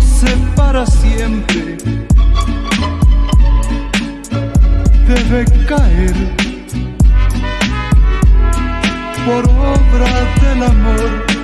separa siempre debe caer por obra del amor.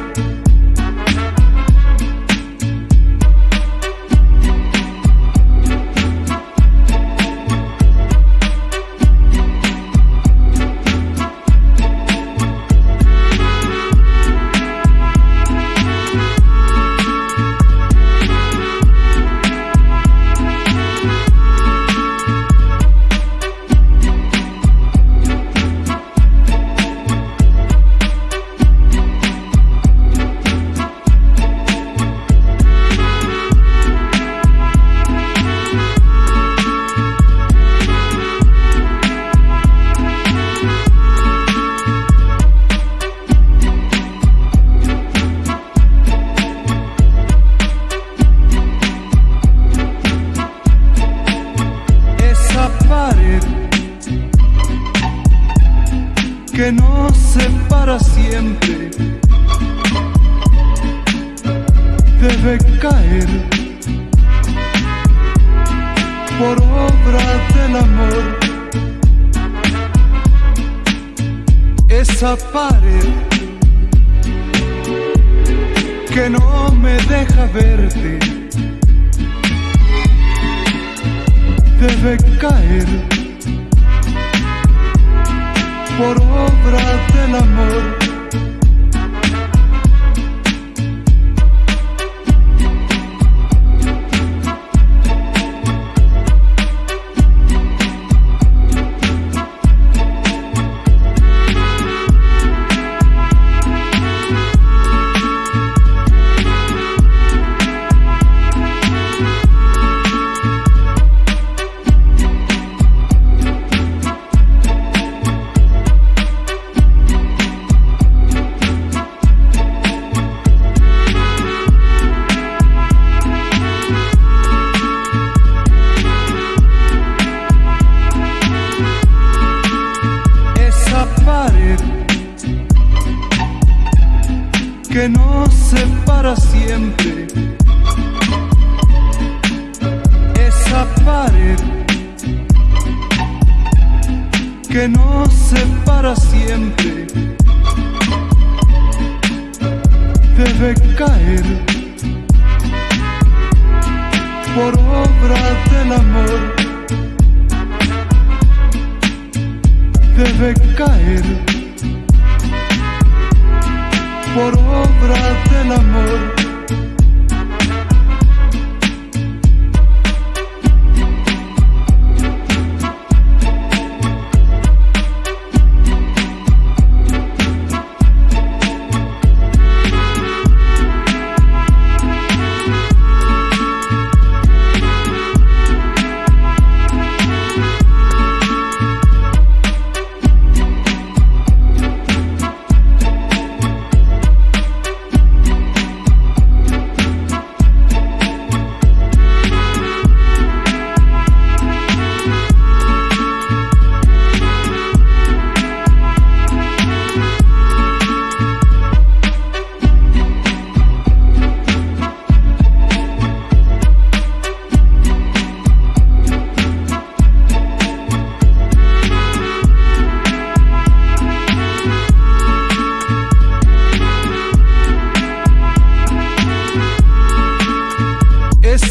Que nos separa siempre debe caer por obra del amor. Esa pared que no me deja verte debe caer por obra del amor. Que nos separa siempre. Esa pared que nos separa siempre debe caer por obra del amor. Debe caer por obra del amor.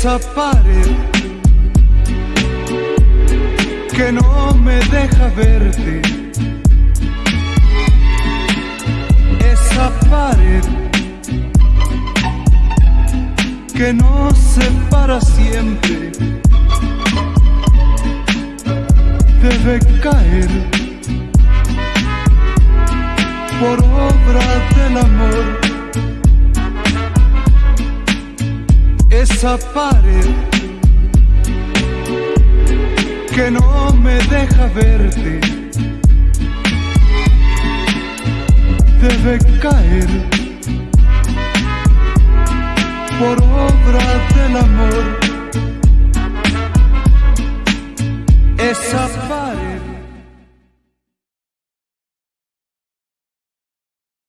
Esa pared que no me deja verte. Esa pared que nos separa siempre debe caer por obra del amor. Esa pared que no me deja verte debe caer por obra del amor.